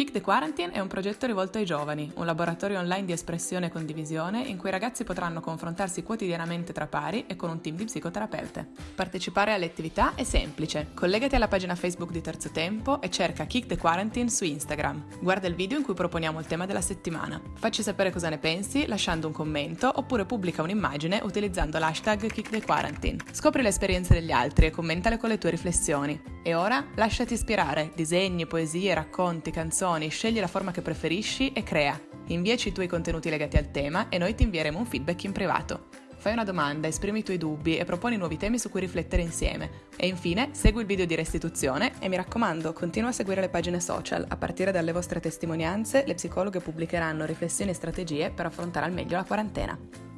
Kick the Quarantine è un progetto rivolto ai giovani, un laboratorio online di espressione e condivisione in cui i ragazzi potranno confrontarsi quotidianamente tra pari e con un team di psicoterapeute. Partecipare alle attività è semplice. Collegati alla pagina Facebook di Terzo Tempo e cerca Kick the Quarantine su Instagram. Guarda il video in cui proponiamo il tema della settimana. Facci sapere cosa ne pensi lasciando un commento oppure pubblica un'immagine utilizzando l'hashtag Kick the Quarantine. Scopri le esperienze degli altri e commentale con le tue riflessioni. E ora lasciati ispirare. Disegni, poesie, racconti, canzoni scegli la forma che preferisci e crea. Inviaci i tuoi contenuti legati al tema e noi ti invieremo un feedback in privato. Fai una domanda, esprimi i tuoi dubbi e proponi nuovi temi su cui riflettere insieme. E infine, segui il video di restituzione e mi raccomando, continua a seguire le pagine social. A partire dalle vostre testimonianze, le psicologhe pubblicheranno riflessioni e strategie per affrontare al meglio la quarantena.